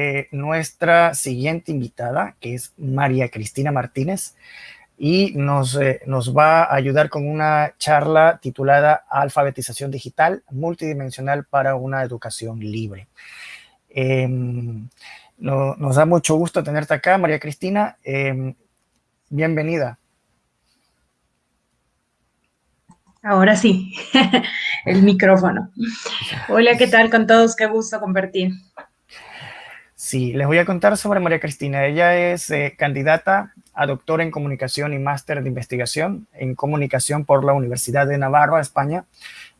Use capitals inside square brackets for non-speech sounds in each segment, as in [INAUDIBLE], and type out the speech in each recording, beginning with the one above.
Eh, nuestra siguiente invitada, que es María Cristina Martínez, y nos, eh, nos va a ayudar con una charla titulada Alfabetización Digital Multidimensional para una Educación Libre. Em, nos da mucho gusto tenerte acá, María Cristina. Em, bienvenida. Ahora sí, [LAUGHS] el micrófono. Hola, ¿qué tal con todos? Qué gusto compartir. Sí, les voy a contar sobre María Cristina. Ella es eh, candidata a doctora en comunicación y máster de investigación en comunicación por la Universidad de Navarra, España.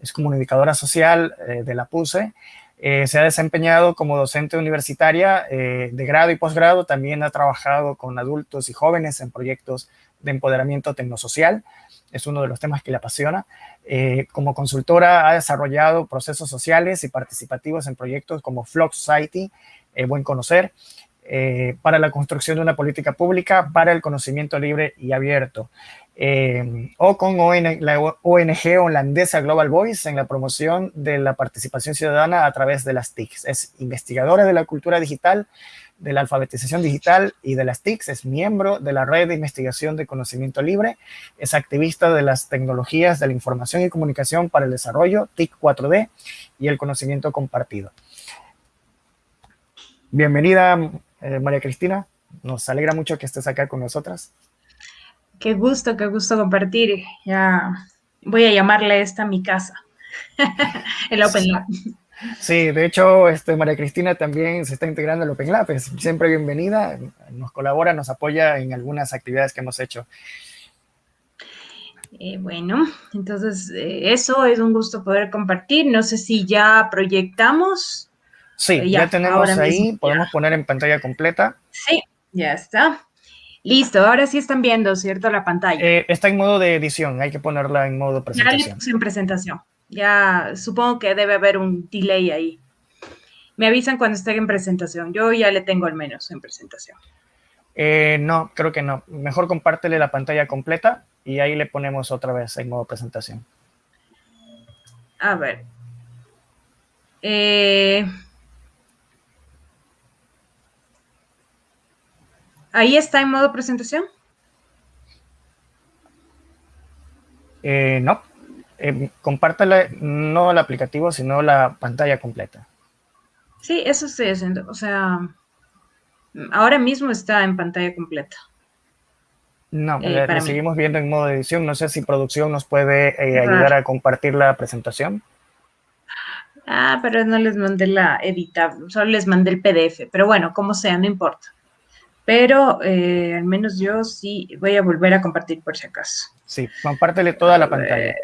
Es comunicadora social eh, de la PUSE. Eh, se ha desempeñado como docente universitaria de grado y posgrado. También ha trabajado con adultos y jóvenes en proyectos de empoderamiento tecnosocial. Es uno de los temas que le apasiona. como consultora ha desarrollado procesos sociales y participativos en proyectos como Flock Society, eh, buen conocer, eh, para la construcción de una política pública para el conocimiento libre y abierto. Eh, o con la ONG holandesa Global Voice en la promoción de la participación ciudadana a través de las TICs. Es investigadora de la cultura digital, de la alfabetización digital y de las TICs, es miembro de la red de investigación de conocimiento libre, es activista de las tecnologías de la información y comunicación para el desarrollo, TIC 4D y el conocimiento compartido. Bienvenida, eh, María Cristina. Nos alegra mucho que estés acá con nosotras. Qué gusto, qué gusto compartir. Ya voy a llamarle esta mi casa, [LAUGHS] el Open Lab. Sí, de hecho, este, María Cristina también se está integrando al Open Lab. Es siempre bienvenida, nos colabora, nos apoya en algunas actividades que hemos hecho. Eh, bueno, entonces eh, eso es un gusto poder compartir. No sé si ya proyectamos Sí, ya, tenemos ahí, podemos poner en pantalla completa. Sí, ya está. Listo, ahora sí están viendo, ¿cierto? La pantalla. Eh, está en modo de edición, hay que ponerla en modo presentación. Ya en presentación. Ya supongo que debe haber un delay ahí. Me avisan cuando esté en presentación. Yo ya le tengo al menos en presentación. Eh, no, creo que no. Mejor compártele la pantalla completa y ahí le ponemos otra vez en modo presentación. A ver. Eh, ¿Ahí está en modo presentación? Eh, no. Eh, no el aplicativo, sino la pantalla completa. Sí, eso estoy haciendo. O sea, ahora mismo está en pantalla completa. No, eh, seguimos viendo en modo edición. No sé si producción nos puede eh, ayudar a compartir la presentación. Ah, pero no les mandé la editar, solo les mandé el PDF. Pero bueno, como sea, no importa pero eh, al menos yo sí voy a volver a compartir por si acaso. Sí, compártele toda la pantalla,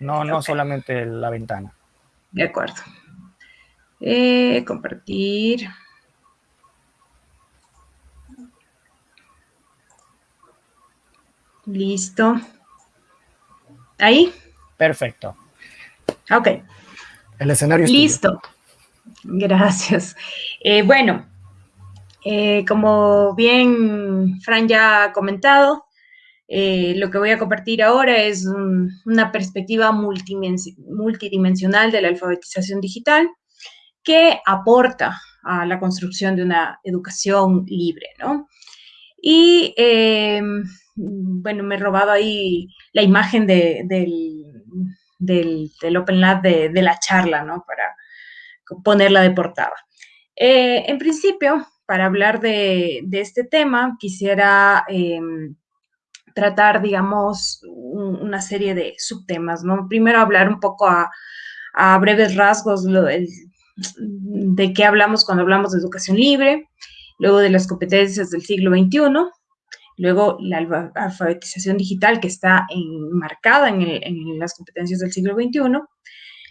no, no, solamente la ventana. De acuerdo. Eh, compartir. Listo. ¿Ahí? Perfecto. Ok. El escenario es Listo. Gracias. Eh, bueno, eh, como bien Fran ya ha comentado, eh, lo que voy a compartir ahora es una perspectiva multidimensional de la alfabetización digital que aporta a la construcción de una educación libre, ¿no? Y, em, bueno, me he robado ahí la imagen del, Open Lab de, de, la charla, ¿no? Para ponerla de portada. Eh, en principio, para hablar de, este tema, quisiera em, tratar, digamos, una serie de subtemas, ¿no? Primero hablar un poco a, breves rasgos de qué hablamos cuando hablamos de educación libre, luego de las competencias del siglo XXI, luego la alfabetización digital que está enmarcada en, en las competencias del siglo XXI,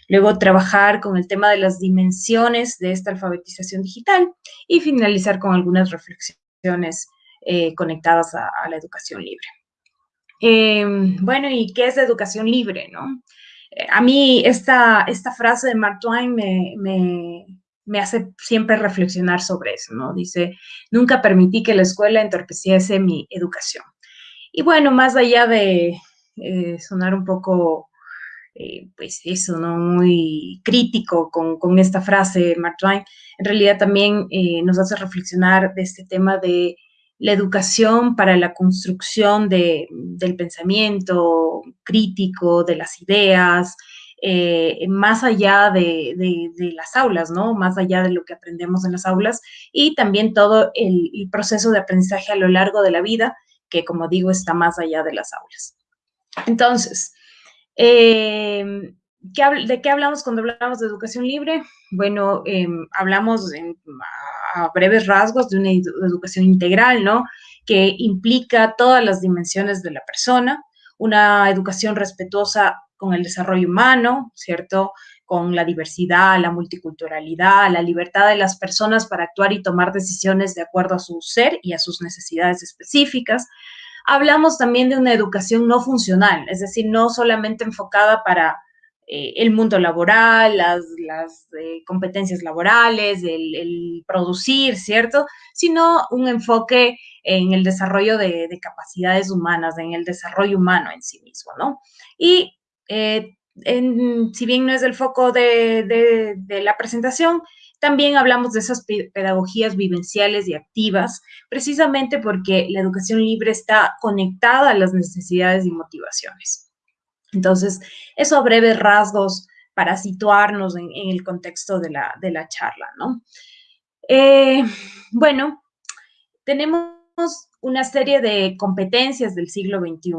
luego trabajar con el tema de las dimensiones de esta alfabetización digital y finalizar con algunas reflexiones eh, conectadas a, la educación libre. Em, bueno, ¿y qué es la educación libre? No? Eh, a mí esta, esta frase de Mark Twain me, me, hace siempre reflexionar sobre eso, ¿no? Dice, nunca permití que la escuela entorpeciese mi educación. Y bueno, más allá de eh, sonar un poco eh, pues eso, ¿no? Muy crítico con, esta frase, Mark Twain, en realidad también eh, nos hace reflexionar de este tema de la educación para la construcción de, del pensamiento crítico, de las ideas, eh, más allá de, las aulas, ¿no? Más allá de lo que aprendemos en las aulas y también todo el, proceso de aprendizaje a lo largo de la vida, que como digo, está más allá de las aulas. Entonces, em, ¿de qué hablamos cuando hablamos de educación libre? Bueno, em, hablamos en, a breves rasgos de una educación integral, ¿no? Que implica todas las dimensiones de la persona, una educación respetuosa con el desarrollo humano, ¿cierto? Con la diversidad, la multiculturalidad, la libertad de las personas para actuar y tomar decisiones de acuerdo a su ser y a sus necesidades específicas. Hablamos también de una educación no funcional, es decir, no solamente enfocada para eh, el mundo laboral, las, eh, competencias laborales, el, producir, ¿cierto? Sino un enfoque en el desarrollo de, capacidades humanas, en el desarrollo humano en sí mismo, ¿no? Y eh, si bien no es el foco de, de la presentación, también hablamos de esas pedagogías vivenciales y activas, precisamente porque la educación libre está conectada a las necesidades y motivaciones. Entonces, eso a breves rasgos para situarnos en, el contexto de la, charla, ¿no? Eh, bueno, tenemos una serie de competencias del siglo XXI,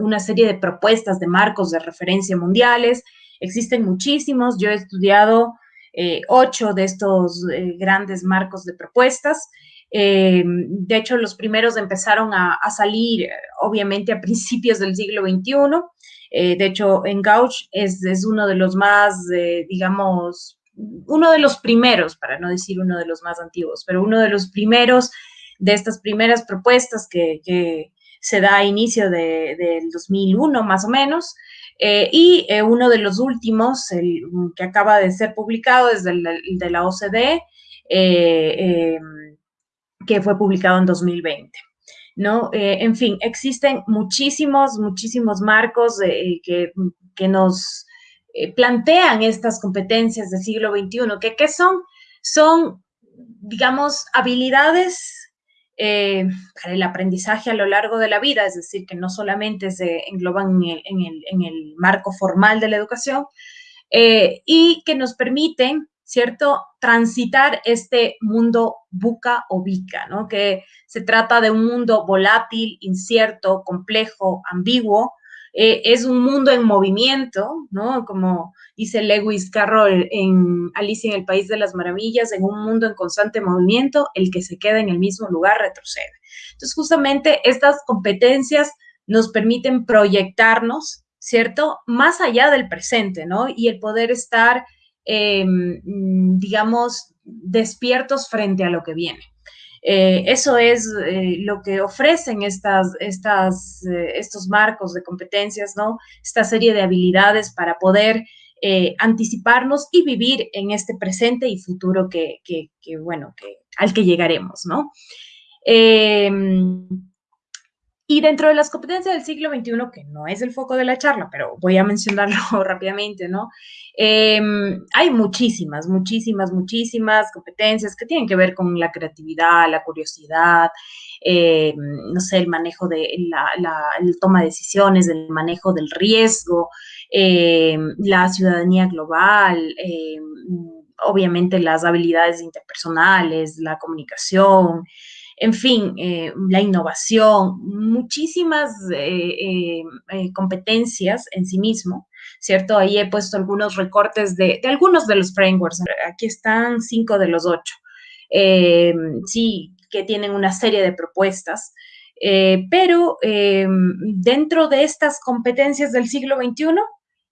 una serie de propuestas de marcos de referencia mundiales. Existen muchísimos. Yo he estudiado eh, ocho de estos eh, grandes marcos de propuestas. de hecho, los primeros empezaron a, salir, obviamente, a principios del siglo XXI. Eh, de hecho, en Gauch es, uno de los más, eh, digamos, uno de los primeros, para no decir uno de los más antiguos, pero uno de los primeros de estas primeras propuestas que, se da a inicio del 2001 más o menos, eh, y uno de los últimos, el que acaba de ser publicado, es el de la OCDE, que fue publicado en 2020. ¿no? Eh, en fin, existen muchísimos, muchísimos marcos eh, que, nos eh, plantean estas competencias del siglo XXI, que ¿qué son? Son, digamos, habilidades para el aprendizaje a lo largo de la vida, es decir, que no solamente se engloban en el marco formal de la educación, y que nos permiten ¿cierto? Transitar este mundo buca o bica, ¿no? Que se trata de un mundo volátil, incierto, complejo, ambiguo. Eh, es un mundo en movimiento, ¿no? Como dice Lewis Carroll en Alicia en el País de las Maravillas, en un mundo en constante movimiento, el que se queda en el mismo lugar retrocede. Entonces, justamente estas competencias nos permiten proyectarnos, ¿cierto? Más allá del presente, ¿no? Y el poder estar Em, digamos, despiertos frente a lo que viene. Eh, eso es eh, lo que ofrecen estas, estas, eh, estos marcos de competencias, ¿no? Esta serie de habilidades para poder anticiparnos y vivir en este presente y futuro que, bueno, que, al que llegaremos, ¿no? Y dentro de las competencias del siglo XXI, que no es el foco de la charla, pero voy a mencionarlo [LAUGHS] rápidamente, ¿no? Em, hay muchísimas, muchísimas, muchísimas competencias que tienen que ver con la creatividad, la curiosidad, em, no sé, el manejo de la, toma de decisiones, el manejo del riesgo, em, la ciudadanía global, obviamente las habilidades interpersonales, la comunicación, en fin, eh, la innovación, muchísimas eh, eh, competencias en sí mismo, ¿cierto? Ahí he puesto algunos recortes de, algunos de los frameworks. Aquí están cinco de los ocho. sí, que tienen una serie de propuestas. pero dentro de estas competencias del siglo XXI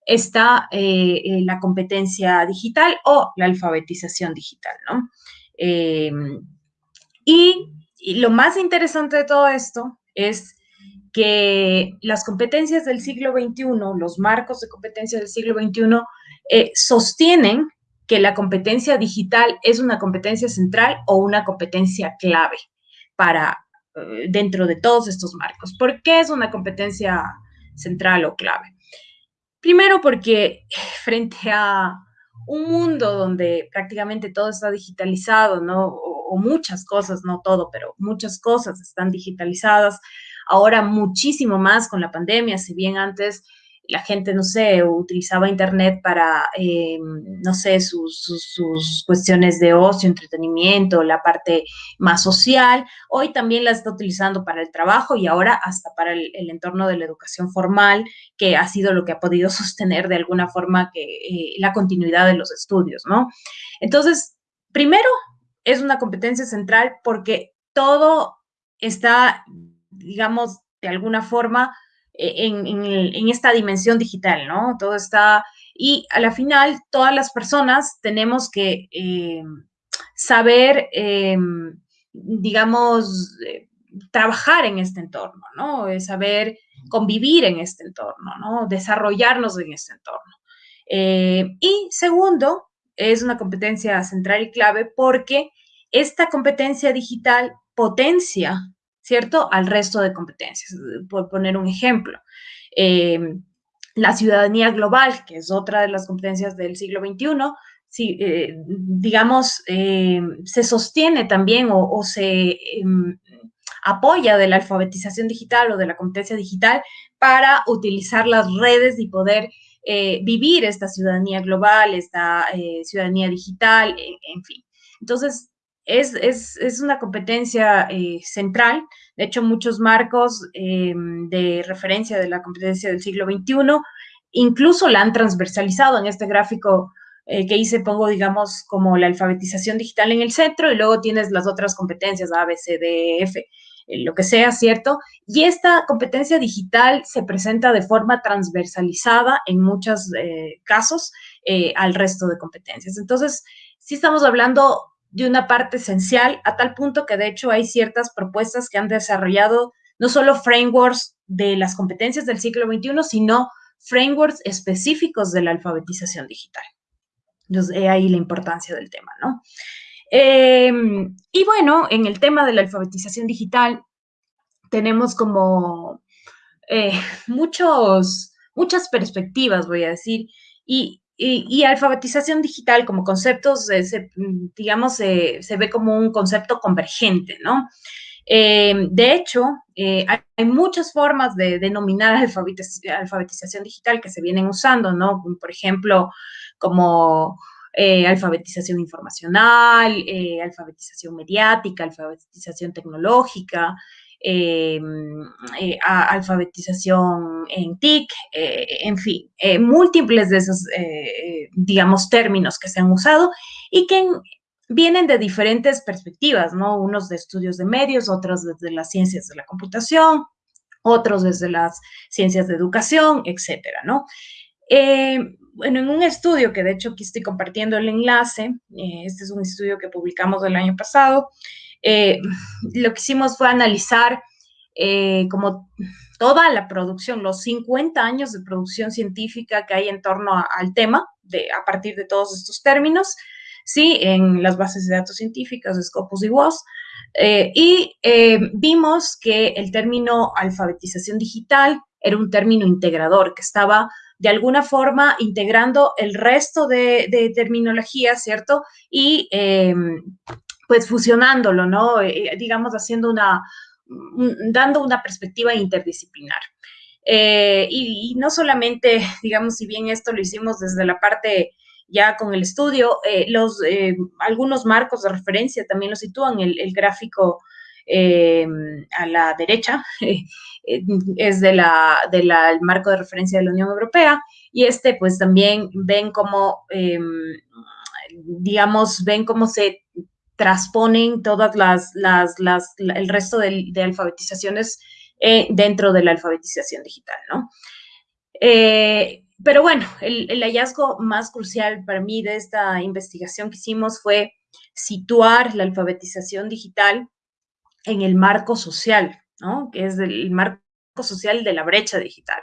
está la competencia digital o la alfabetización digital, ¿no? y y lo más interesante de todo esto es que las competencias del siglo XXI, los marcos de competencias del siglo XXI, eh, sostienen que la competencia digital es una competencia central o una competencia clave para eh, dentro de todos estos marcos. ¿Por qué es una competencia central o clave? Primero porque frente a un mundo donde prácticamente todo está digitalizado, ¿no? Muchas cosas, no todo, pero muchas cosas están digitalizadas. Ahora muchísimo más con la pandemia, si bien antes la gente, no sé, utilizaba Internet para, eh, no sé, sus, sus, cuestiones de ocio, entretenimiento, la parte más social. Hoy también la está utilizando para el trabajo y ahora hasta para el, entorno de la educación formal, que ha sido lo que ha podido [LAUGHS] sostener de alguna forma que, eh, la continuidad de los estudios, ¿no? Entonces, primero, es una competencia central porque todo está, digamos, de alguna forma, e-, en, esta dimensión digital, ¿no? Todo está, y a la final todas las personas tenemos que eh, saber, eh, digamos, eh, trabajar en este entorno, ¿no? Saber convivir en este entorno, ¿no? Desarrollarnos en este entorno. y segundo, es una competencia central y clave porque esta competencia digital potencia ¿cierto? Al resto de competencias. Por poner un ejemplo, eh, la ciudadanía global, que es otra de las competencias del siglo XXI, si, eh, digamos, eh, se sostiene también o, se em, apoya de la alfabetización digital o de la competencia digital para utilizar las redes y poder vivir esta ciudadanía global, esta ciudadanía digital, en fin. Entonces, es, una competencia eh, central. De hecho, muchos marcos em, de referencia de la competencia del siglo XXI incluso la han transversalizado. En este gráfico eh, que hice pongo, digamos, como la alfabetización digital en el centro y luego tienes las otras competencias, A, B, C, D, F, eh, lo que sea, ¿cierto? Y esta competencia digital se presenta de forma transversalizada en muchos casos al resto de competencias. Entonces, sí estamos hablando de una parte esencial, a tal punto que de hecho hay ciertas propuestas que han desarrollado no solo frameworks de las competencias del siglo XXI, sino frameworks específicos de la alfabetización digital. Entonces, ahí la importancia del tema, ¿no? Em, y bueno, en el tema de la alfabetización digital, tenemos como eh, [LAUGHS] muchos, muchas perspectivas, voy a decir, y y, alfabetización digital como conceptos, digamos, se ve como un concepto convergente, ¿no? Eh, de hecho, eh, hay, muchas formas de denominar [LAUGHS] alfabetización digital que se vienen usando, ¿no? Por ejemplo, como eh, alfabetización informacional, alfabetización mediática, alfabetización tecnológica, eh, eh, alfabetización en TIC, eh, en fin, múltiples de esos, digamos, términos que se han usado y que vienen de diferentes perspectivas, ¿no? Unos de estudios de medios, otros desde las ciencias de la computación, otros desde las ciencias de educación, etcétera, ¿no? Bueno, en un estudio que de hecho aquí estoy compartiendo el enlace, este es un estudio que publicamos el año pasado, eh, lo que hicimos fue analizar eh, como toda la producción, los 50 años de producción científica que hay en torno al tema, de, a partir de todos estos términos, ¿sí? En las bases de datos científicas, Scopus y WOS, eh, y vimos que el término alfabetización digital era un término integrador que estaba de alguna forma integrando el resto de, terminología, ¿cierto? Y pues fusionándolo, ¿no? Eh, eh, digamos, haciendo una, dando una perspectiva interdisciplinar. Eh, y, no solamente, [LAUGHS] digamos, si bien esto lo hicimos desde la parte ya con el estudio, los, algunos marcos de referencia también lo sitúan, el gráfico a la derecha [LAUGHS] es de la, del marco de referencia de la Unión Europea y este pues también ven cómo, digamos, ven cómo se transponen todas las, las, el resto de, alfabetizaciones eh, dentro de la alfabetización digital, ¿no? Eh, pero bueno, el, hallazgo más crucial para mí de esta investigación que hicimos fue situar la alfabetización digital en el marco social, ¿no? Que es el marco social de la brecha digital.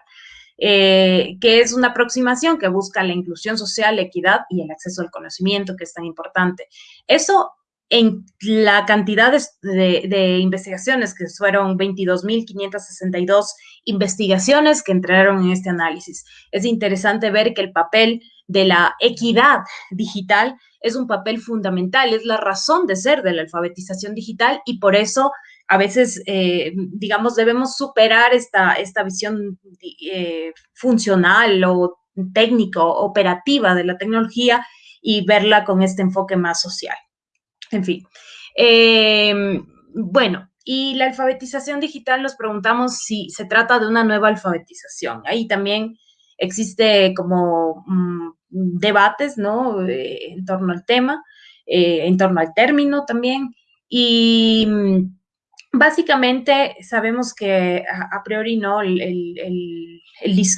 Eh, que es una aproximación que busca la inclusión social, la equidad y el acceso al conocimiento, que es tan importante. Eso en la cantidad de, investigaciones, que fueron 22.562 investigaciones que entraron en este análisis. Es interesante ver que el papel de la equidad digital es un papel fundamental, es la razón de ser de la alfabetización digital y por eso a veces, eh, digamos, debemos superar esta, esta visión eh, funcional o técnico, operativa de la tecnología y verla con este enfoque más social. En fin. Eh, bueno, y la alfabetización digital nos preguntamos si se trata de una nueva alfabetización. Ahí también existe como mm, debates, ¿no? Eh, en torno al tema, eh, en torno al término también. Y mm, básicamente sabemos que a, priori, ¿no?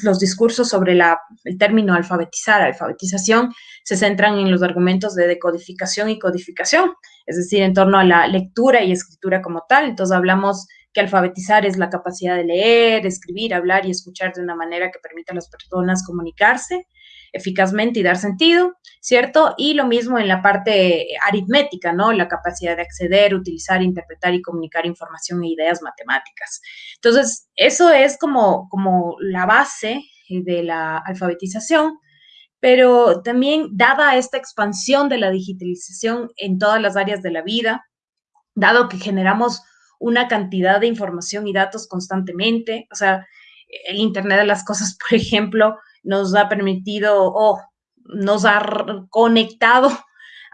los discursos sobre la, el término alfabetizar, alfabetización, se centran en los argumentos de decodificación y codificación, es decir, en torno a la lectura y escritura como tal. Entonces hablamos que alfabetizar es la capacidad de leer, escribir, hablar y escuchar de una manera que permita a las personas comunicarse eficazmente y dar sentido, ¿cierto? Y lo mismo en la parte aritmética, ¿no? La capacidad de acceder, utilizar, interpretar y comunicar información e ideas matemáticas. Entonces, eso es como, como la base de la alfabetización pero también dada esta expansión de la digitalización en todas las áreas de la vida, dado que generamos una cantidad de información y datos constantemente, o sea, el Internet de las Cosas, [LAUGHS] por ejemplo, nos ha permitido o nos ha conectado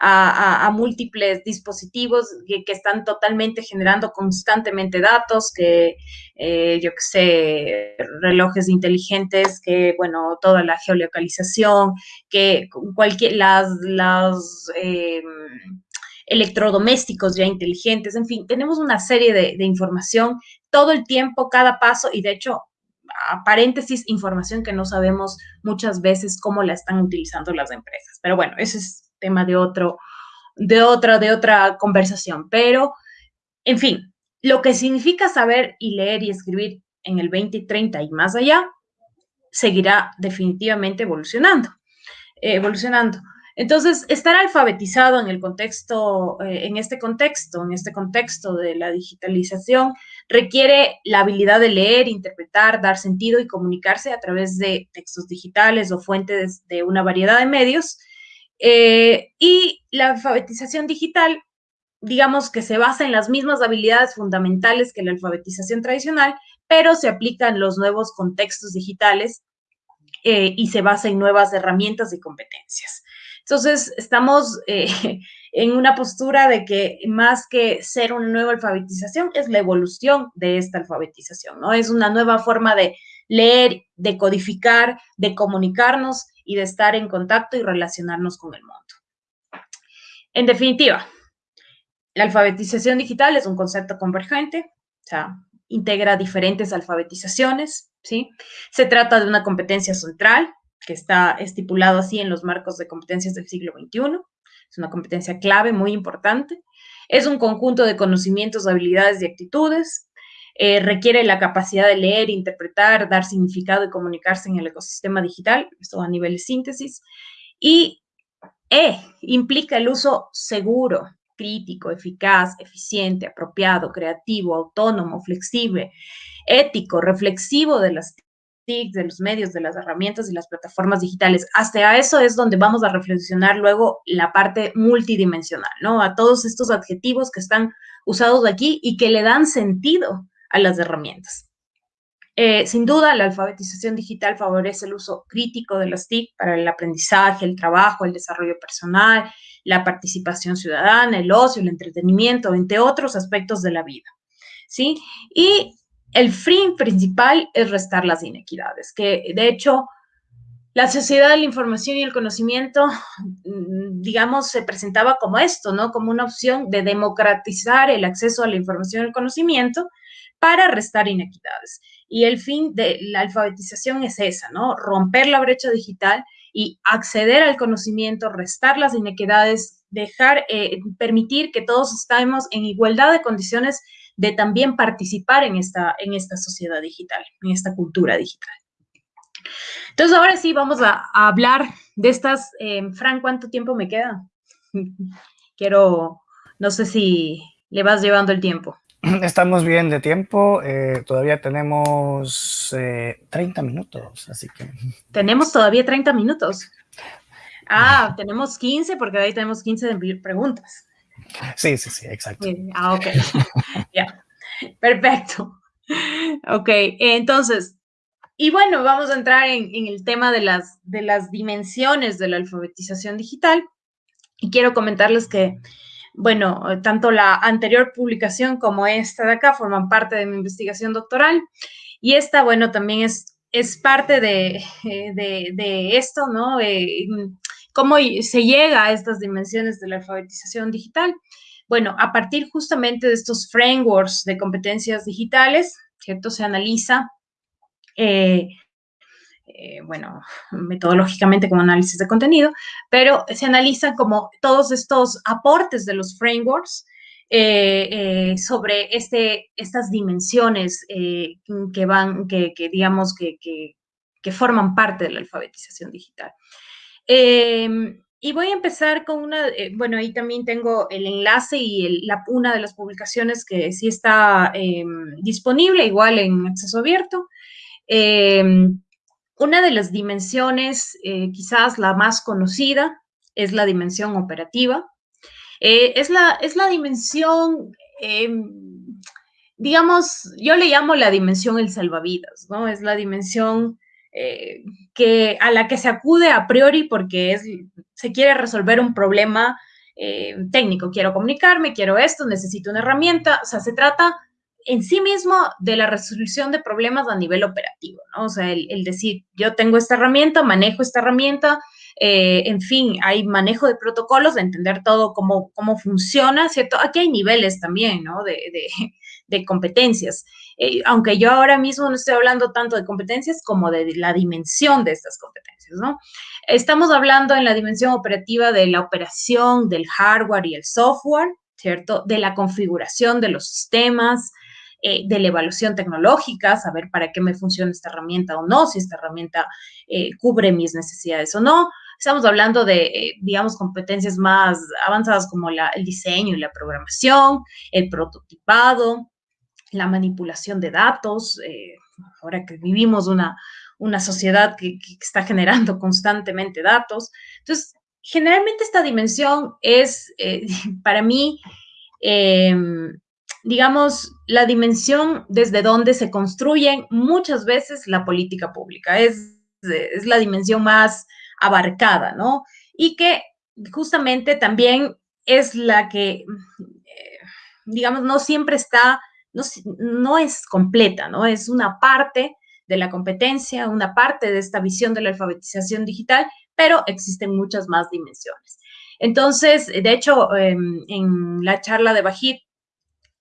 a, múltiples dispositivos que, están totalmente generando constantemente datos, que eh, yo que sé, relojes inteligentes, que bueno, toda la geolocalización, que cualquier, las, las em, electrodomésticos ya inteligentes, en fin, tenemos una serie de, información todo el tiempo, cada paso, y de hecho paréntesis, información que no sabemos muchas veces cómo la están utilizando las empresas. Pero bueno, ese es tema de otro, de otra, de otra conversación. Pero, en fin, lo que significa saber y leer y escribir en el 2030 y más allá, seguirá definitivamente evolucionando, evolucionando. Entonces, estar alfabetizado en el contexto, eh, en este contexto, en este contexto de la digitalización, requiere la habilidad de leer, interpretar, dar sentido y comunicarse a través de textos digitales o fuentes de una variedad de medios eh, y la alfabetización digital, digamos que se basa en las mismas habilidades fundamentales que la alfabetización tradicional, pero se aplican los nuevos contextos digitales eh, y se basa en nuevas herramientas y competencias. Entonces, estamos eh, [LAUGHS] en una postura de que más que ser una nueva alfabetización, es la evolución de esta alfabetización, ¿no? Es una nueva forma de leer, de codificar, de comunicarnos y de estar en contacto y relacionarnos con el mundo. En definitiva, la alfabetización digital es un concepto convergente, o sea, integra diferentes alfabetizaciones, ¿sí? Se trata de una competencia central que está estipulado así en los marcos de competencias del siglo XXI. Es una competencia clave, muy importante. Es un conjunto de conocimientos, habilidades y actitudes eh, requiere la capacidad de leer, interpretar, dar significado y comunicarse en el ecosistema digital, esto a nivel de síntesis, y E implica el uso seguro, crítico, eficaz, eficiente, apropiado, creativo, autónomo, flexible, ético, reflexivo de las De los medios, de las herramientas y las plataformas digitales. Hasta eso es donde vamos a reflexionar luego la parte multidimensional, ¿no? A todos estos adjetivos que están usados aquí y que le dan sentido a las herramientas. Eh, sin duda, la alfabetización digital favorece el uso crítico de las TIC para el aprendizaje, el trabajo, el desarrollo personal, la participación ciudadana, el ocio, el entretenimiento, entre otros aspectos de la vida. ¿sí? Y el fin principal es restar las inequidades, que de hecho la sociedad de la información y el conocimiento, mm, digamos, se presentaba como esto, ¿no? Como una opción de democratizar el acceso a la información y el conocimiento para restar inequidades. Y el fin de la alfabetización es esa, ¿no? Romper la brecha digital y acceder al conocimiento, restar las inequidades, dejar, eh, permitir que todos estemos en igualdad de condiciones de también participar en esta, en esta sociedad digital, en esta cultura digital. Entonces, ahora sí, vamos a, hablar de estas. Eh, Fran, ¿cuánto tiempo me queda? [LAUGHS] quiero, No sé si le vas llevando el tiempo. [CLEARS THROAT] Estamos bien de tiempo, eh, todavía tenemos 30 minutos, así que... [LAUGHS] Tenemos todavía 30 minutos. [LAUGHS] Ah, tenemos 15 porque ahí tenemos 15 de preguntas. Sí, sí, sí, exacto. Ah, ok. [LAUGHS] ya, perfecto. Ok, entonces, y bueno, vamos a entrar en, el tema de las, de las dimensiones de la alfabetización digital. Y quiero comentarles que, bueno, tanto la anterior publicación como esta de acá forman parte de mi investigación doctoral. Y esta, bueno, también es, es parte de, de, esto, ¿no? Eh, ¿Cómo se llega a estas dimensiones de la alfabetización digital? Bueno, a partir justamente de estos frameworks de competencias digitales, ¿cierto? Se analiza, eh, eh, bueno, metodológicamente como análisis de contenido, pero se analizan como todos estos aportes de los frameworks eh, sobre este, estas dimensiones que van, que, digamos, que, que, forman parte de la alfabetización digital. Em, y voy a empezar con una, eh, bueno, ahí también tengo el enlace y la, una de las publicaciones que sí está em, disponible, igual en acceso abierto. Em, una de las dimensiones, eh, quizás la más conocida, es la dimensión operativa. Eh, es, la, es la dimensión, digamos, yo le llamo la dimensión el salvavidas, ¿no? Es la dimensión eh, que, a la que se acude a priori porque es, se quiere resolver un problema eh, técnico. Quiero comunicarme, quiero esto, necesito una herramienta. O sea, se trata en sí mismo de la resolución de problemas a nivel operativo, ¿no? O sea, el, decir, yo tengo esta herramienta, manejo esta herramienta, eh, en fin, hay manejo de protocolos, de entender todo cómo, cómo funciona, ¿cierto? Aquí hay niveles también, ¿no? Competencias. Eh, aunque yo ahora mismo no estoy hablando tanto de competencias como de la dimensión de estas competencias, ¿no? Estamos hablando en la dimensión operativa de la operación del hardware y el software, ¿cierto? De la configuración de los sistemas, eh, de la evaluación tecnológica, saber para qué me funciona esta herramienta o no, si esta herramienta eh, cubre mis necesidades o no. Estamos hablando de, digamos, competencias más avanzadas como el diseño y la programación, el prototipado, la manipulación de datos, eh, ahora que vivimos una, una sociedad que, está generando constantemente datos. Entonces, generalmente esta dimensión es, eh, [LAUGHS] para mí, em, digamos, la dimensión desde donde se construye muchas veces la política pública. Es, es la dimensión más abarcada, ¿no? Y que justamente también es la que, eh, digamos, no siempre está no, es completa, ¿no? Es una parte de la competencia, una parte de esta visión de la alfabetización digital, pero existen muchas más dimensiones. Entonces, de hecho, em, en la charla de Bajit,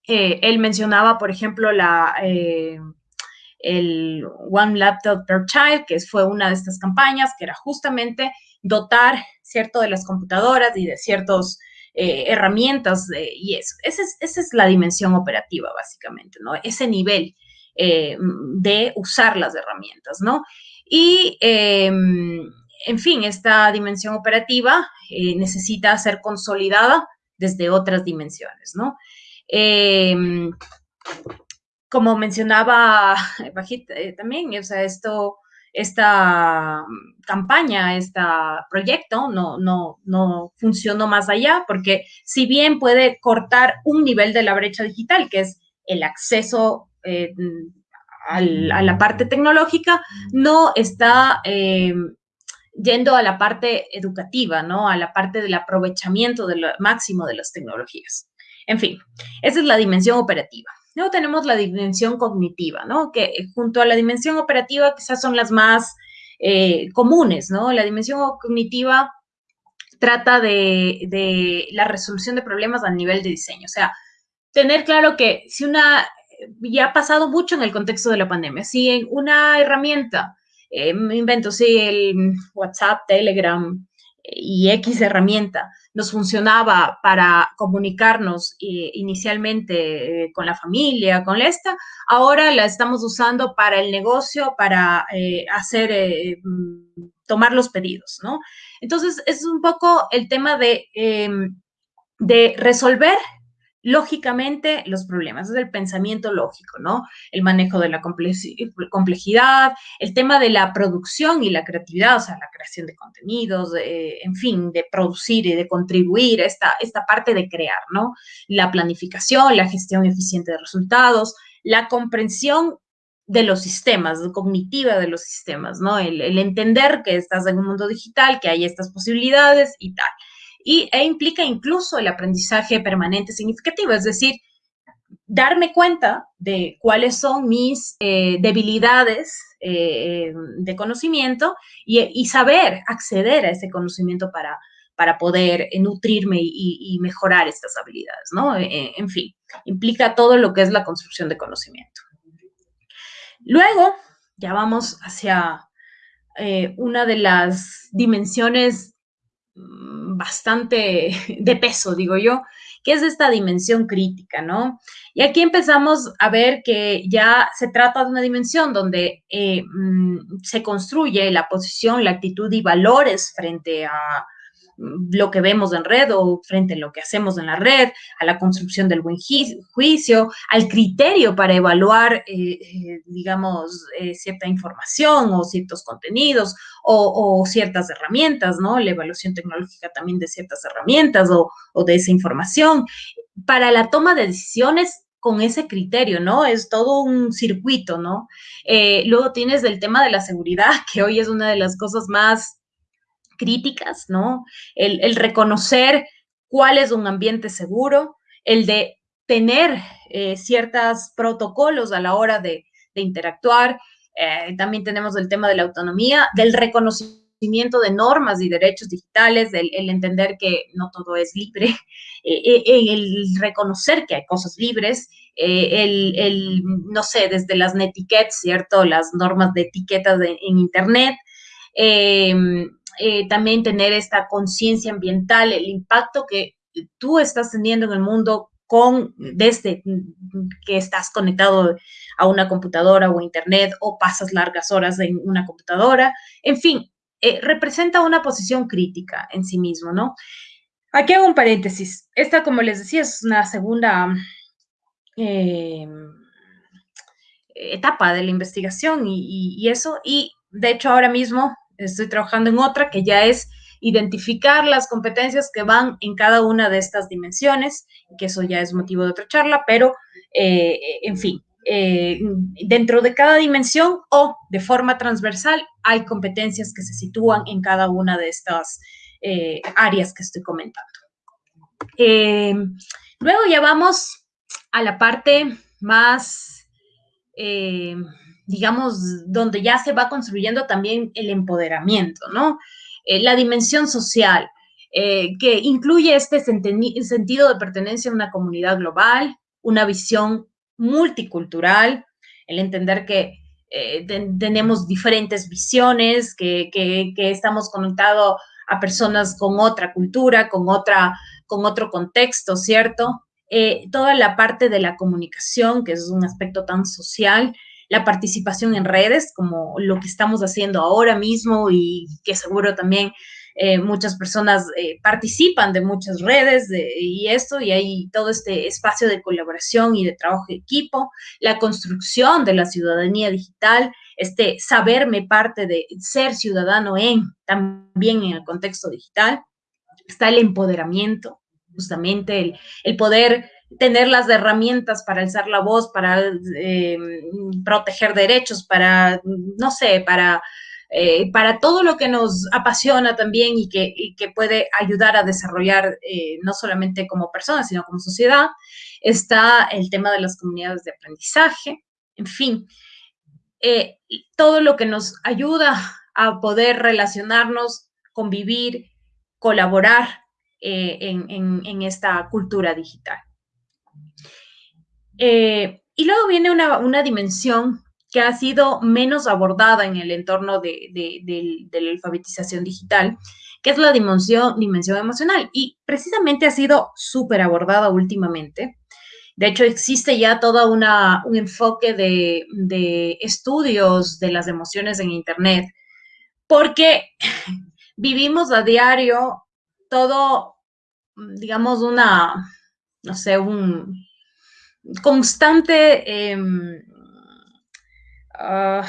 eh, él mencionaba, por ejemplo, la, eh, el One Laptop per Child, que fue una de estas campañas, que era justamente dotar, ¿cierto?, de las computadoras y de ciertos eh, herramientas y eso. Esa es, la dimensión operativa, básicamente, ¿no? Ese nivel eh, de usar las herramientas, ¿no? Y, em, en fin, esta dimensión operativa eh, necesita ser consolidada desde otras dimensiones, ¿no? Em, como mencionaba [LAUGHS] Bajit también, o sea, esto esta mm, campaña, este proyecto no, no, no funcionó más allá, porque si bien puede cortar un nivel de la brecha digital, que es el acceso eh, a la parte tecnológica, no está eh, yendo a la parte educativa, ¿no? A la parte del aprovechamiento del máximo de las tecnologías. En fin, esa es la dimensión operativa. Luego tenemos la dimensión cognitiva, ¿no? Que junto a la dimensión operativa quizás son las más eh, comunes, ¿no? La dimensión cognitiva trata de, la resolución de problemas a nivel de diseño. O sea, tener claro que si una, ya ha pasado mucho en el contexto de la pandemia, si una herramienta, eh, invento, si el WhatsApp, Telegram, y X herramienta nos funcionaba para comunicarnos eh, inicialmente eh, con la familia, con esta, ahora la estamos usando para el negocio, para eh, hacer, tomar los pedidos, ¿no? Entonces, es un poco el tema de em, de resolver lógicamente los problemas, es el pensamiento lógico, ¿no? El manejo de la complejidad, el tema de la producción y la creatividad, o sea, la creación de contenidos, en fin, de producir y de contribuir, esta, esta parte de crear, ¿no? La planificación, la gestión eficiente de resultados, la comprensión de los sistemas, cognitiva de los sistemas, ¿no? El, el entender que estás en un mundo digital, que hay estas posibilidades y tal y, e implica incluso el aprendizaje permanente significativo, es decir, darme cuenta de cuáles son mis eh, debilidades eh, de conocimiento y, saber acceder a ese conocimiento para, para poder nutrirme y, mejorar estas habilidades, ¿no? Eh, en fin, implica todo lo que es la construcción de conocimiento. Luego, ya vamos hacia una de las dimensiones bastante [LAUGHS] de peso, digo yo, que es esta dimensión crítica, ¿no? Y aquí empezamos a ver que ya se trata de una dimensión donde eh, mm, se construye la posición, la actitud y valores frente a, lo que vemos en red o frente a lo que hacemos en la red, a la construcción del buen juicio, al criterio para evaluar, eh, eh, digamos, eh, cierta información o ciertos contenidos o, ciertas herramientas, ¿no? La evaluación tecnológica también de ciertas herramientas o, o de esa información. Para la toma de decisiones con ese criterio, ¿no? Es todo un circuito, ¿no? luego tienes el tema de la seguridad, [LAUGHS] que hoy es una de las cosas más críticas, ¿no? El, reconocer cuál es un ambiente seguro, el de tener eh, ciertos protocolos a la hora de, interactuar. Eh, también tenemos el tema de la autonomía, del reconocimiento de normas y derechos digitales, el, entender que no todo es libre, [LAUGHS] eh, el reconocer que hay cosas libres, el, no sé, desde las netiquettes, ¿cierto? Las normas de etiquetas en Internet, eh, también tener esta conciencia ambiental, el impacto que tú estás teniendo en el mundo con desde que estás conectado a una computadora o internet o pasas largas horas en una computadora. En fin, eh, representa una posición crítica en sí mismo, ¿no? Aquí hago un paréntesis. Esta, como les decía, es una segunda eh, etapa de la investigación y eso. Y de hecho, ahora mismo estoy trabajando en otra que ya es identificar las competencias que van en cada una de estas dimensiones, que eso ya es motivo de otra charla, pero eh, en fin, eh, dentro de cada dimensión o de forma transversal hay competencias que se sitúan en cada una de estas eh, áreas que estoy comentando. luego ya vamos a la parte más digamos, donde ya se va construyendo también el empoderamiento, ¿no? Eh, la dimensión social, eh, que incluye este sentido de pertenencia a una comunidad global, una visión multicultural, el entender que eh, tenemos diferentes visiones, que, estamos conectados a personas con otra cultura, con, otra, con otro contexto, ¿cierto? toda la parte de la comunicación, que es un aspecto tan social, la participación en redes, como lo que estamos haciendo ahora mismo y que seguro también eh, muchas personas eh, participan de muchas redes y esto, y hay todo este espacio de colaboración y de trabajo de equipo, la construcción de la ciudadanía digital, este saberme parte de ser ciudadano en, también en el contexto digital, está el empoderamiento, justamente el, el poder tener las herramientas para alzar la voz, para eh, proteger derechos, para, no sé, para, eh, para todo lo que nos apasiona también y que, puede ayudar a desarrollar eh, no solamente como personas, sino como sociedad, está el tema de las comunidades de aprendizaje, en fin, todo lo que nos ayuda a poder relacionarnos, convivir, colaborar en esta cultura digital. Eh, y luego viene una, dimensión que ha sido menos abordada en el entorno de, la alfabetización digital, que es la dimensión, dimensión emocional. Y precisamente ha sido súper abordada últimamente. De hecho, existe ya todo un enfoque de, de, estudios de las emociones en Internet, porque [LAUGHS] vivimos a diario todo digamos, una, no sé, un constante... Em, ah,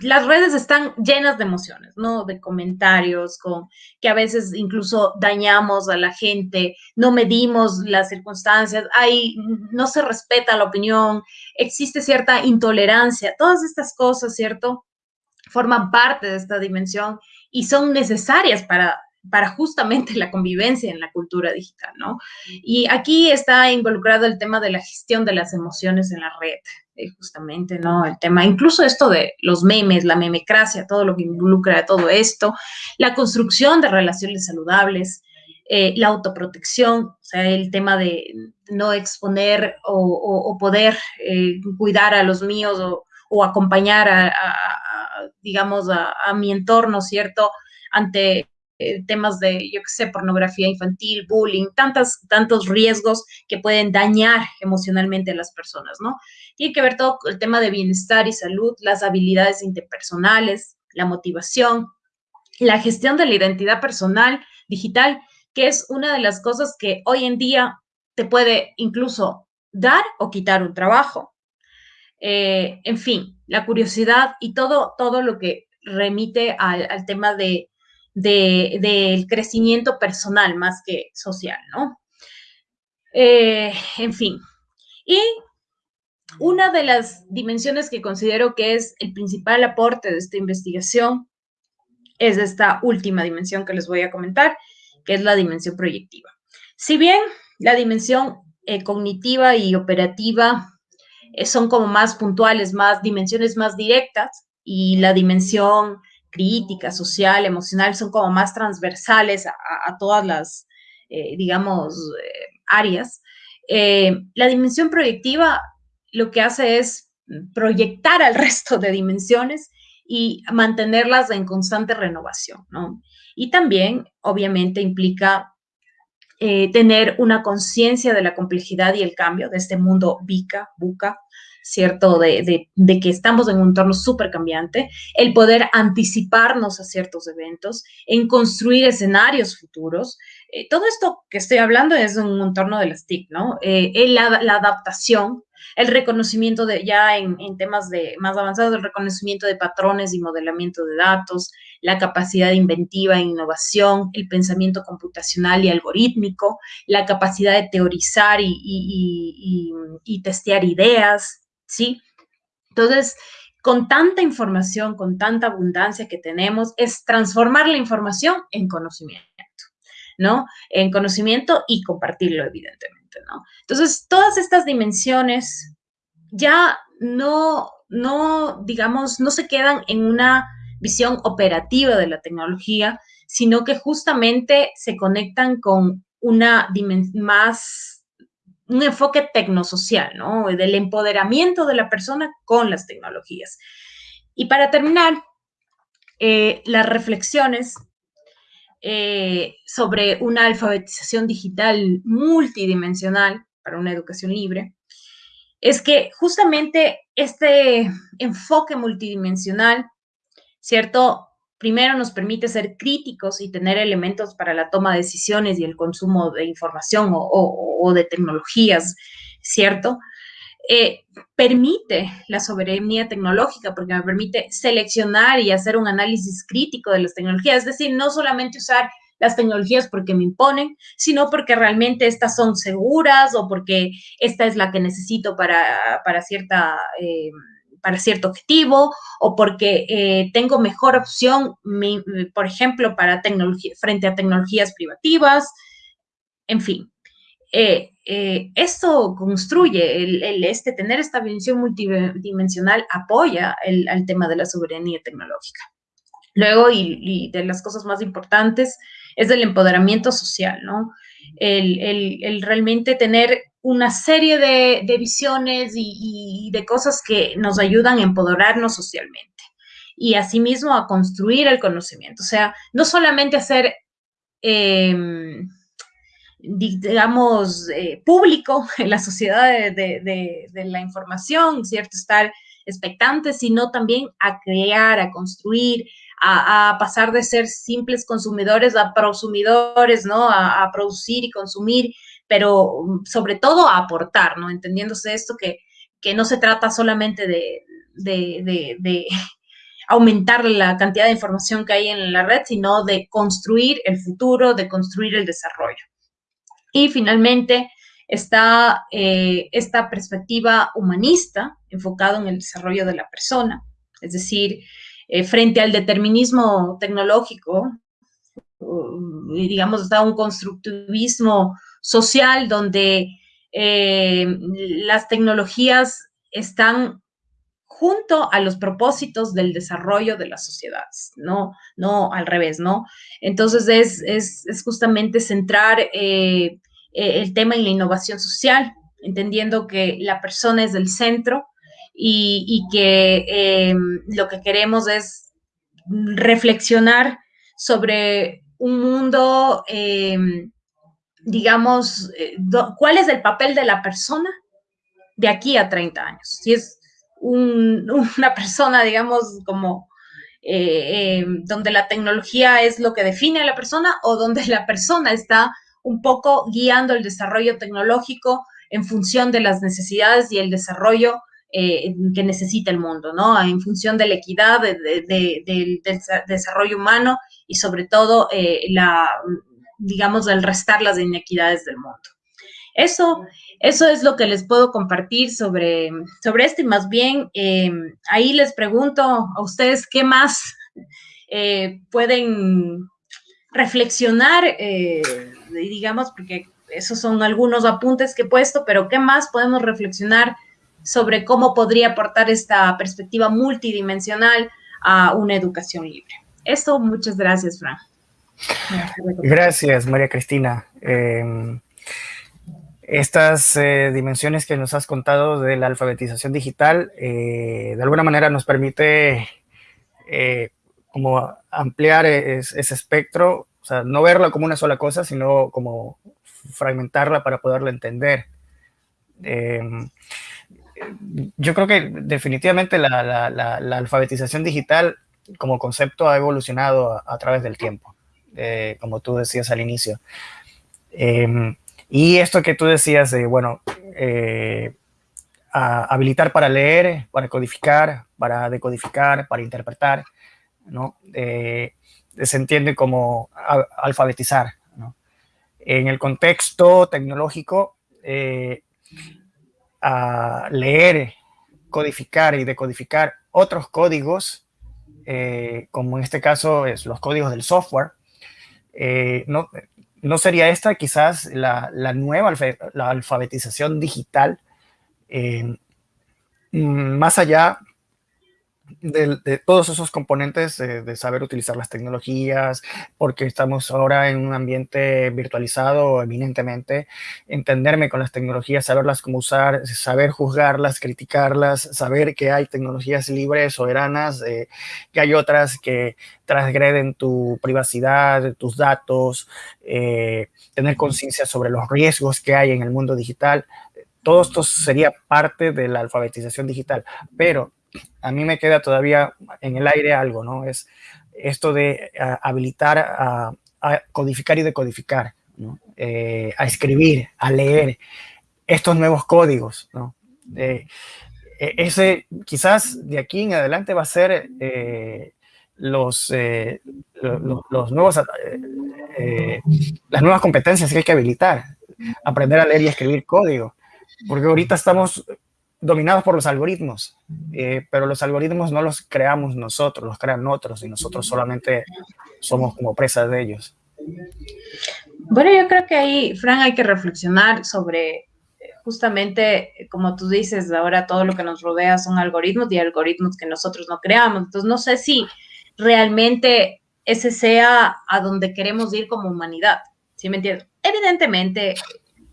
las redes están llenas de emociones, ¿no? De comentarios, con que a veces incluso dañamos a la gente, no medimos las circunstancias, no se respeta la opinión, existe cierta intolerancia, todas estas cosas, ¿cierto? Forman parte de esta dimensión y son necesarias para para justamente la convivencia en la cultura digital, ¿no? Y aquí está involucrado el tema de la gestión de las emociones en la red, eh, justamente, ¿no? El tema, incluso esto de los memes, la memecracia, todo lo que involucra todo esto, la construcción de relaciones saludables, eh, la autoprotección, o sea, el tema de no exponer o, poder eh, cuidar a los míos o, acompañar a, digamos, a, a mi entorno, ¿cierto? Ante eh, temas de, yo qué sé, pornografía infantil, bullying, tantas, tantos riesgos que pueden dañar emocionalmente a las personas, ¿no? Tiene que ver todo el tema de bienestar y salud, las habilidades interpersonales, la motivación, la gestión de la identidad personal digital, que es una de las cosas que hoy en día te puede incluso dar o quitar un trabajo. Eh, en fin, la curiosidad y todo, todo lo que remite al tema de del crecimiento personal más que social, ¿no? Eh, en fin. Y una de las dimensiones que considero que es el principal aporte de esta investigación es esta última dimensión que les voy a comentar, que es la dimensión proyectiva. Si bien la dimensión eh, cognitiva y operativa eh, son como más puntuales, más dimensiones más directas, y la dimensión crítica, social, emocional, son como más transversales a, todas las, eh, digamos, eh, áreas. Eh, la dimensión proyectiva lo que hace es proyectar al [LAUGHS] resto de dimensiones y mantenerlas en constante renovación, ¿no? Y también, obviamente, implica tener una conciencia de la complejidad y el cambio de este mundo bica, buca, ¿cierto? De, que estamos en un entorno súper cambiante, el poder anticiparnos a ciertos eventos, en construir escenarios futuros. Eh, todo esto que estoy hablando es un entorno de las TIC, ¿no? Eh, la, la, adaptación, el reconocimiento de, ya en, temas de, más avanzados, el reconocimiento de patrones y modelamiento de datos, la capacidad inventiva e innovación, el pensamiento computacional y algorítmico, la capacidad de teorizar y, y, y testear ideas, ¿sí? Entonces, con tanta información, con tanta abundancia que tenemos, es transformar la información en conocimiento, ¿no? En conocimiento y compartirlo, evidentemente, ¿no? Entonces, todas estas dimensiones ya no, no, digamos, no se quedan en una visión operativa de la tecnología, sino que justamente se conectan con una dimensión más un enfoque tecnosocial, ¿no? Del empoderamiento de la persona con las tecnologías. Y para terminar, eh, las reflexiones eh, sobre una alfabetización digital multidimensional para una educación libre, es que justamente este enfoque multidimensional, ¿cierto? Primero nos permite ser críticos y tener elementos para la toma de decisiones y el consumo de información o, de tecnologías, ¿cierto? Eh, permite la soberanía tecnológica porque me permite seleccionar y hacer un análisis crítico de las tecnologías, es decir, no solamente usar las tecnologías porque me imponen, sino porque realmente estas son seguras o porque esta es la que necesito para, para cierta... Eh, para cierto objetivo o porque eh, tengo mejor opción, por ejemplo, para tecnología, frente a tecnologías privativas, en fin. Eh, eh, esto construye, el, este, tener esta visión multidimensional apoya el, al tema de la soberanía tecnológica. Luego, y, de las cosas más importantes, es el empoderamiento social, ¿no? El, el realmente tener una serie de, visiones y, de cosas que nos ayudan a empoderarnos socialmente y asimismo a construir el conocimiento. O sea, no solamente hacer, em, digamos, eh, público [LAUGHS] en la sociedad de, la información, ¿cierto? Estar expectante, sino también a crear, a construir, a, pasar de ser simples consumidores a prosumidores, ¿no? A, producir y consumir, pero mm, sobre todo a aportar, ¿no? Entendiéndose esto que, que no se trata solamente de, de, [LAUGHS] aumentar la cantidad de información que hay en la red, sino de construir el futuro, de construir el desarrollo. Y finalmente está eh, esta perspectiva humanista enfocada en el desarrollo de la persona, es decir, eh, frente al determinismo tecnológico, digamos, está un constructivismo social donde eh, las tecnologías están junto a los propósitos del desarrollo de las sociedades, no, no al revés, ¿no? Entonces es, justamente centrar eh, el tema en la innovación social, entendiendo que la persona es el centro y, que em, lo que queremos es reflexionar sobre un mundo, em, digamos, eh, cuál es el papel de la persona de aquí a 30 años. Si es [LAUGHS] una persona, digamos, como eh, em, donde la tecnología es lo que define a la persona o donde la persona está un poco guiando el desarrollo tecnológico en función de las necesidades y el desarrollo eh, que necesita el mundo, ¿no? En función de la equidad, del desarrollo humano y sobre todo eh, la, digamos, el restar las inequidades del mundo. Eso, eso es lo que les puedo compartir sobre, sobre esto y más bien em, ahí les pregunto a ustedes qué más eh, pueden reflexionar, digamos, porque esos son algunos apuntes que he puesto, pero qué más podemos reflexionar sobre cómo podría aportar esta perspectiva multidimensional a una educación libre. Esto, muchas gracias, Fran. Gracias, María Cristina. Em, estas eh, dimensiones que nos has contado de la alfabetización digital, eh, de alguna manera nos permite eh, como ampliar ese espectro, o sea, no verla como una sola cosa, sino como fragmentarla para poderla entender. Em, yo creo que definitivamente la, alfabetización digital como concepto ha evolucionado a, través del tiempo, eh, como tú decías al inicio. Em, y esto que tú decías de, bueno, eh, habilitar para leer, para codificar, para decodificar, para interpretar, ¿no? Eh, se entiende como alfabetizar, ¿no? En el contexto tecnológico, a leer, codificar y decodificar otros códigos, eh, como en este caso es los códigos del software, eh, no, sería esta quizás la, nueva la alfabetización digital, eh, más allá de, todos esos componentes de, saber utilizar las tecnologías, porque estamos ahora en un ambiente virtualizado eminentemente, entenderme con las tecnologías, saberlas cómo usar, saber juzgarlas, criticarlas, saber que hay tecnologías libres, soberanas, eh, que hay otras que transgreden tu privacidad, tus datos, eh, tener conciencia sobre los riesgos que hay en el mundo digital. Todo esto sería parte de la alfabetización digital, pero a mí me queda todavía en el aire algo, ¿no? Es esto de habilitar a, codificar y decodificar. Eh, a escribir, a leer estos nuevos códigos, ¿no? Eh, e, ese quizás de aquí en adelante va a ser eh, los, los, nuevos, las nuevas competencias que hay que habilitar, aprender a leer y escribir código, porque ahorita estamos dominados por los algoritmos, eh, pero los algoritmos no los creamos nosotros, los crean otros y nosotros solamente somos como presas de ellos. Bueno, yo creo que ahí, Fran, hay que reflexionar sobre eh, justamente, como tú dices, ahora todo lo que nos rodea son algoritmos y algoritmos que nosotros no creamos. Entonces, no sé si realmente ese sea a donde queremos ir como humanidad. ¿Sí me entiendes? Evidentemente,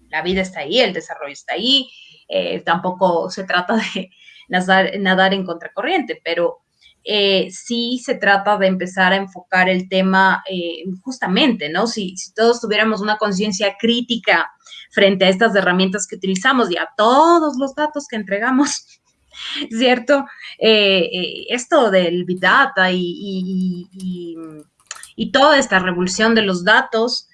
la vida está ahí, el desarrollo está ahí, eh, tampoco se trata de nadar, en contracorriente, pero eh, sí se trata de empezar a enfocar el tema eh, justamente, ¿no? Si, todos tuviéramos una conciencia crítica frente a estas herramientas que utilizamos y a todos los datos que entregamos, [LAUGHS] ¿cierto? Esto del Big Data y, y, toda esta revolución de los datos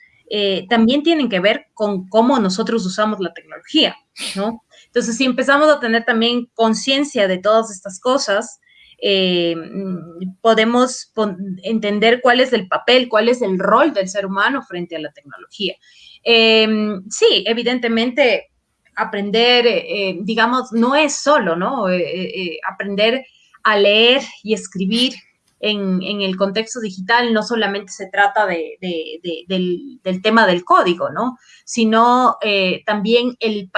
también tienen que ver con cómo nosotros usamos la tecnología, ¿no? Entonces, si empezamos a tener también conciencia de todas estas cosas, podemos entender cuál es el papel, cuál es el rol del ser humano frente a la tecnología. sí, evidentemente aprender, eh, digamos, no es solo, ¿no? Eh, eh, aprender a leer y escribir en, el contexto digital no solamente se trata de, del, tema del código, ¿no? Sino también el,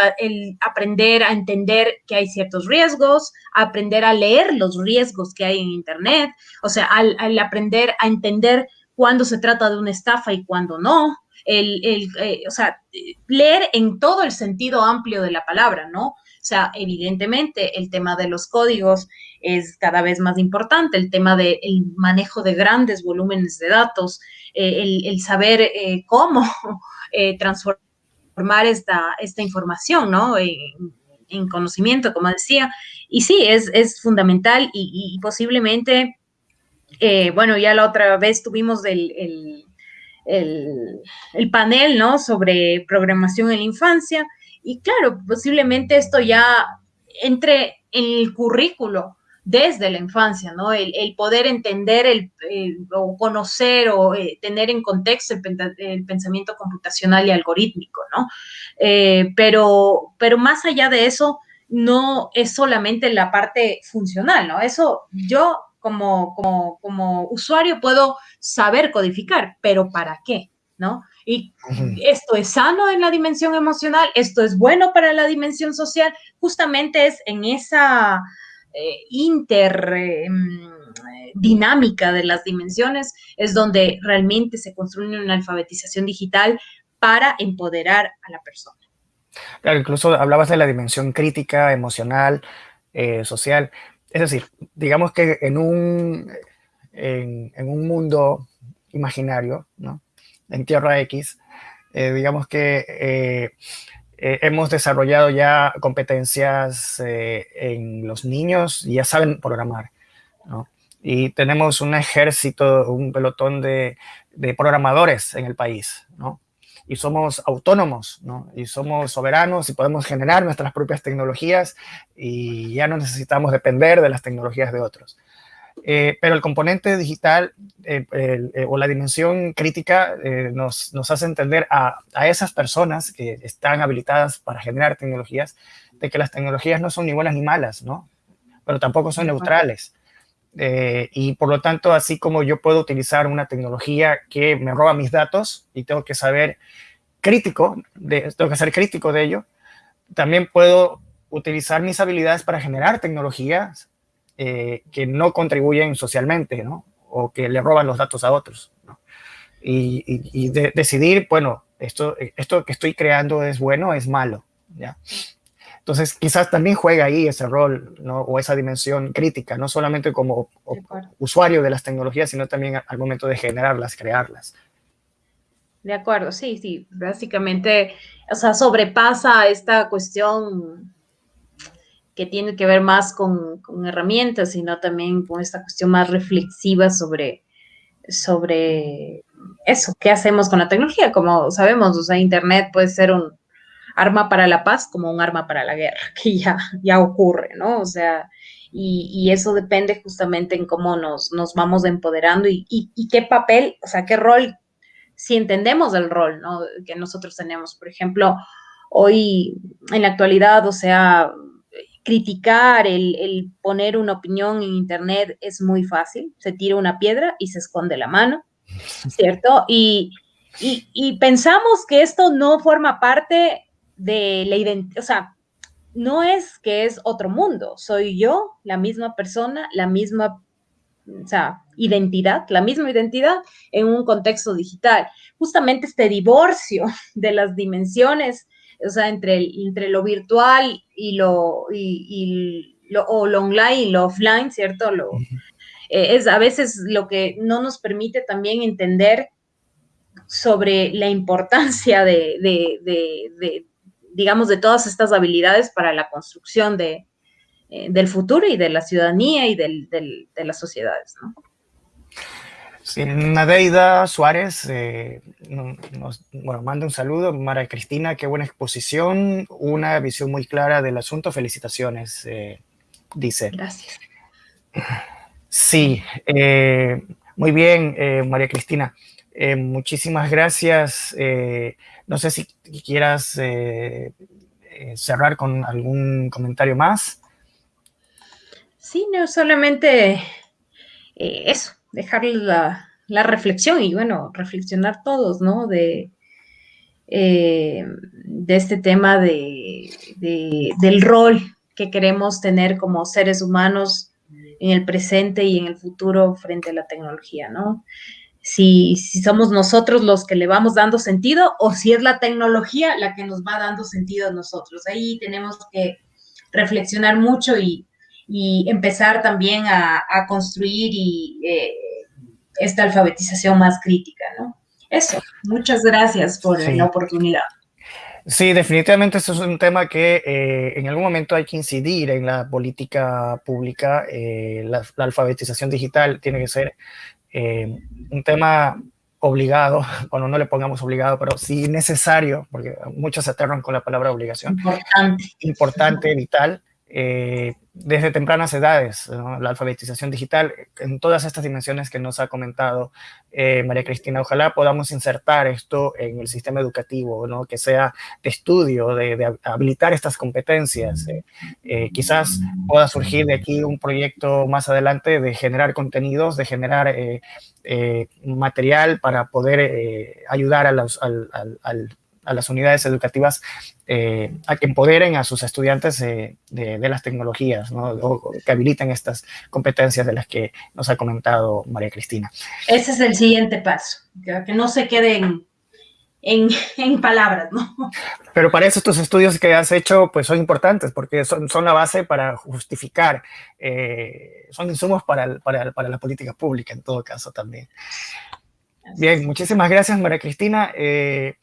aprender a entender que hay ciertos riesgos, aprender a leer los riesgos que hay en Internet, o sea, al, al aprender a entender cuándo se trata de una estafa y cuándo no, el, eh, o sea, leer en todo el sentido amplio de la palabra, ¿no? O sea, evidentemente el tema de los códigos es cada vez más importante, el tema del manejo de grandes volúmenes de datos, eh, el, saber eh, cómo [LAUGHS] transformar esta, esta información, ¿no? En, conocimiento, como decía. Y sí, es, es fundamental y, posiblemente, bueno, ya la otra vez tuvimos el el, panel, ¿no? Sobre programación en la infancia. Y claro, posiblemente esto ya entre en el currículo desde la infancia, ¿no? El, poder entender el, o conocer o eh, tener en contexto el, pensamiento computacional y algorítmico, ¿no? Eh, pero, pero más allá de eso, no es solamente la parte funcional, ¿no? Eso yo como, como, usuario puedo saber codificar, pero ¿para qué? ¿No? Y esto es sano en la dimensión emocional, esto es bueno para la dimensión social, justamente es en esa eh, inter em, dinámica de las dimensiones, es donde realmente se construye una alfabetización digital para empoderar a la persona. Claro, incluso hablabas de la dimensión crítica, emocional, eh, social. Es decir, digamos que en un, en, un mundo imaginario, ¿no? En Tierra X, eh, digamos que eh, eh, hemos desarrollado ya competencias en los niños ya saben programar. ¿no? Y tenemos un ejército, un pelotón de, de programadores en el país. ¿no? y somos autónomos, ¿no? Y somos soberanos y podemos generar nuestras propias tecnologías y ya no necesitamos depender de las tecnologías de otros. Eh, pero el componente digital eh, eh, o la dimensión crítica nos, nos, hace entender a, a, esas personas que están habilitadas para generar tecnologías, de que las tecnologías no son ni buenas ni malas, ¿no? Pero tampoco son neutrales. y por lo tanto, así como yo puedo utilizar una tecnología que me roba mis datos y tengo que saber crítico, de, tengo que ser crítico de ello, también puedo utilizar mis habilidades para generar tecnologías eh, que no contribuyen socialmente, ¿no? O que le roban los datos a otros, ¿no? Y, decidir, bueno, esto, esto que estoy creando es bueno, es malo, ¿ya? Entonces, quizás también juega ahí ese rol, ¿no? O esa dimensión crítica, no solamente como usuario de las tecnologías, sino también al momento de generarlas, crearlas. De acuerdo, sí, sí, básicamente, o sea, sobrepasa esta cuestión que tiene que ver más con, herramientas, sino también con esta cuestión más reflexiva sobre, sobre eso, qué hacemos con la tecnología. Como sabemos, o sea, Internet puede ser un arma para la paz como un arma para la guerra, [LAUGHS] que ya, ya ocurre, ¿no? O sea, y, eso depende justamente en cómo nos, nos vamos empoderando y, y, qué papel, o sea, qué rol si entendemos el rol ¿no? que nosotros tenemos. Por ejemplo, hoy en la actualidad, o sea, criticar, el, poner una opinión en Internet es muy fácil. Se tira una piedra y se esconde la mano, [LAUGHS] ¿cierto? Y, y pensamos que esto no forma parte de la identidad, o sea, no es que es otro mundo, soy yo, la misma persona, la misma o sea, identidad, la misma identidad en un contexto digital. Justamente este divorcio [LAUGHS] de las dimensiones, o sea, entre, entre lo virtual y lo, y, lo, o lo online y lo offline, ¿cierto? Lo, eh, es a veces lo que no nos permite también entender sobre la importancia de, de, de digamos, de todas estas habilidades para la construcción de, del futuro y de la ciudadanía y del, de las sociedades. ¿no? Sí, Nadeida Suárez eh, nos bueno, manda un saludo. Mara Cristina, qué buena exposición, una visión muy clara del asunto. Felicitaciones, eh, dice. Gracias. Sí, eh, muy bien, María Cristina. muchísimas gracias. no sé si quieras cerrar con algún comentario más. Sí, no, solamente eso dejarle la, la, reflexión y bueno, reflexionar todos, ¿no? De, eh, de este tema de, del rol que queremos tener como seres humanos en el presente y en el futuro frente a la tecnología, ¿no? Si, si, somos nosotros los que le vamos dando sentido o si es la tecnología la que nos va dando sentido a nosotros. Ahí tenemos que reflexionar mucho y, y empezar también a, construir y, eh, esta alfabetización más crítica, ¿no? Eso, muchas gracias por la oportunidad. Sí, definitivamente eso es un tema que eh, en algún momento hay que incidir en la política pública. Eh, la, alfabetización digital tiene que ser un tema obligado, [LAUGHS] cuando no le pongamos obligado, pero sí necesario, porque muchos se aterran con la palabra obligación. Importante. Importante, vital. Eh, desde tempranas edades, la alfabetización digital, en todas estas dimensiones que nos ha comentado eh, María Cristina. Ojalá podamos insertar esto en el sistema educativo, ¿no? que sea de estudio, de, habilitar estas competencias. Eh, quizás pueda surgir de aquí un proyecto más adelante de generar contenidos, de generar material para poder ayudar a los, al, al a las unidades educativas eh, a que empoderen a sus estudiantes de, las tecnologías, o que habiliten estas competencias de las que nos ha comentado María Cristina. Ese es el siguiente paso, que, no se queden [LAUGHS] en, palabras, ¿no? Pero para eso estos estudios que has hecho pues son importantes porque son, son la base para justificar, eh, son insumos para, para, para, la política pública en todo caso también. Bien, muchísimas gracias María Cristina. Eh,